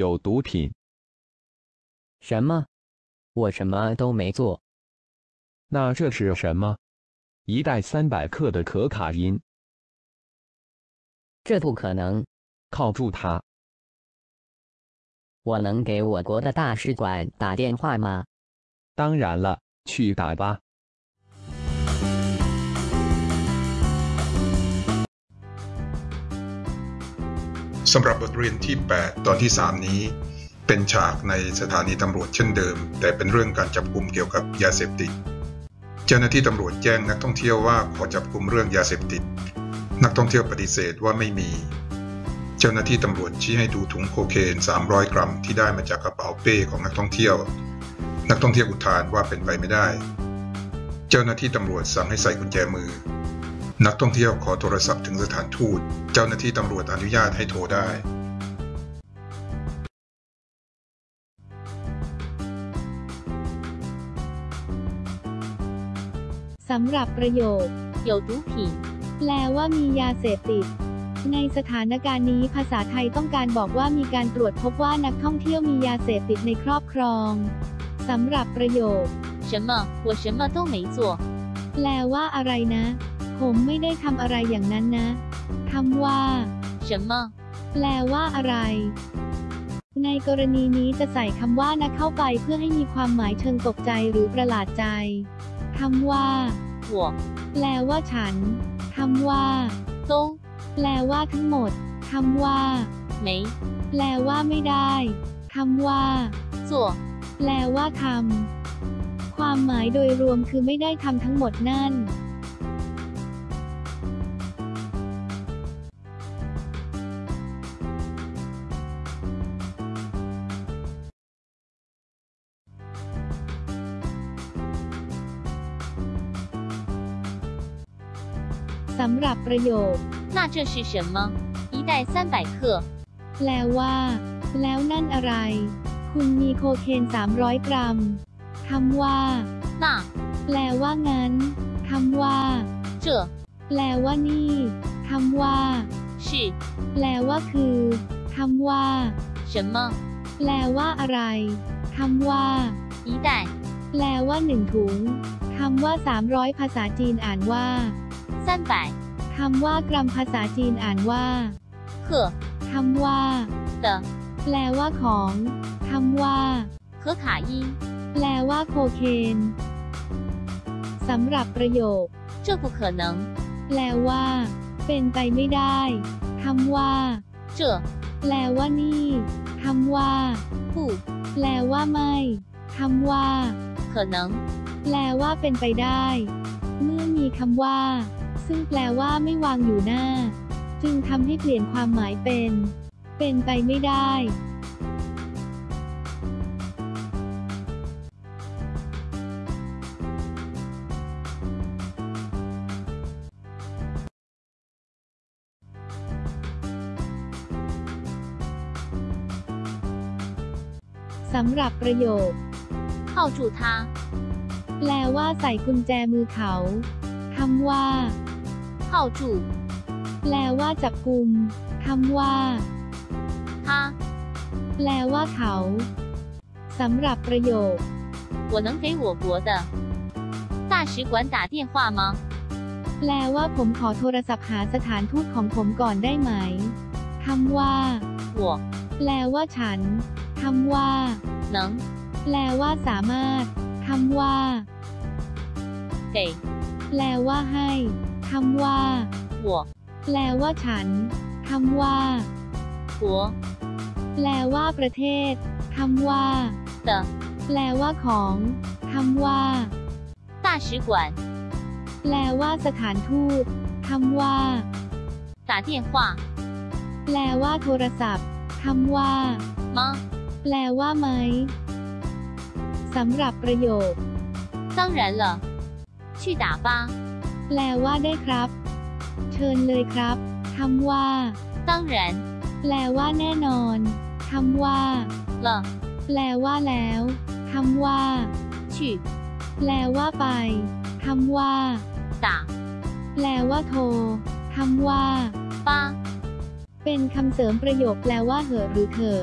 有毒品。什么？我什么都没做。那这是什么？一袋三百克的可卡因。这不可能！铐住他！我能给我国的大使馆打电话吗？当然了，去打吧。 สำหรับบทเรียนที่ 8 ตอนที่ 3 นี้ เป็นฉากในสถานีตำรวจเช่นเดิม แต่เป็นเรื่องการจับกลุ่มเกี่ยวกับยาเสพติด เจ้าหน้าที่ตำรวจแจ้งนักท่องเที่ยวว่าขอจับกลุ่มเรื่องยาเสพติด นักท่องเที่ยวปฏิเสธว่าไม่มี เจ้าหน้าที่ตำรวจชี้ให้ดูถุงโคเคน 300 กรัมที่ได้มาจากกระเป๋าเป้ของนักท่องเที่ยว นักท่องเที่ยวอุทานว่าเป็นไปไม่ได้ เจ้าหน้าที่ตำรวจสั่งให้ใส่กุญแจมือ นักท่องเที่ยวขอโทรศัพท์ถึงสถานทูต เจ้าหน้าที่ตำรวจอนุญาตให้โทรได้ สำหรับประโยค有毒品แปลว่ามียาเสพติด ในสถานการณ์นี้ภาษาไทยต้องการบอกว่ามีการตรวจพบว่านักท่องเที่ยวมียาเสพติดในครอบครองสำหรับประโยค什么我什么都没做แปลว่าอะไรนะ ผมไม่ได้ทำอะไรอย่างนั้นนะคำว่า什么แปลว่าอะไร ในกรณีนี้จะใส่คำว่านะเข้าไปเพื่อให้มีความหมายเชิงตกใจหรือประหลาดใจคำว่า我แปลว่าฉันคำว่า都แปลว่าทั้งหมดคำว่า没แปลว่าไม่ได้คำว่า做แปลว่าทำความหมายโดยรวมคือไม่ได้ทำทั้งหมดนั่น สำหรับประโยค那这是什么一袋三百克แปลว่า แล้วนั่นอะไร คุณมีโคเคน 300 กรัมคำว่า那แปลว่างั้นคำว่า这แปลว่านี่คำว่า是แปลว่าคือคำว่า什么แปลว่าอะไรคำว่า一袋แปลว่าหนึ่งถุงคำว่า 300 ภาษาจีนอ่านว่า 三百คำว่ากรัมภาษาจีนอ่านว่า克คำว่า的แปลว่าของคำว่า可卡因แปลว่าโคเคนสำหรับประโยค这不可能แปลว่า เป็นไปไม่ได้คำว่า这แปลว่านี่คำว่า不แปลว่าไม่คำว่า可能แปลว่าเป็นไปได้ เมื่อมีคำว่า ซึ่งแปลว่าไม่วางอยู่หน้า จึงทำให้เปลี่ยนความหมายเป็น เป็นไปไม่ได้ สำหรับประโยคเข้าจูทาแปลว่าใส่กุญแจมือเขาคำว่า 铐住แปลว่าจับกุมคำว่า他แปลว่าเขาสำหรับประโยค我能给我国的大使馆打电话吗แปลว่าผมขอโทรศัพท์หาสถานทูตของผมก่อนได้ไหมคำว่า我แปลว่าฉันคำว่า能แปลว่าสามารถคำว่า给แปลว่าให้ คำว่า我แปลว่าฉันคำว่า国แปลว่าประเทศคำว่า的แปลว่าของคำว่า大使馆แปลว่าสถานทูตคำว่า打电话แปลว่าโทรศัพท์คำว่า吗แปลว่าไหมสำหรับประโยค当然了去打吧 แปลว่าได้ครับ เชิญเลยครับคำว่า当然แปลว่าแน่นอนคำว่า了แปลว่าแล้วคำว่า去แปลว่าไปคำว่า打แปลว่าโทรคำว่าป้าเป็นคำเสริมประโยคแปลว่าเหอะหรือเถอะ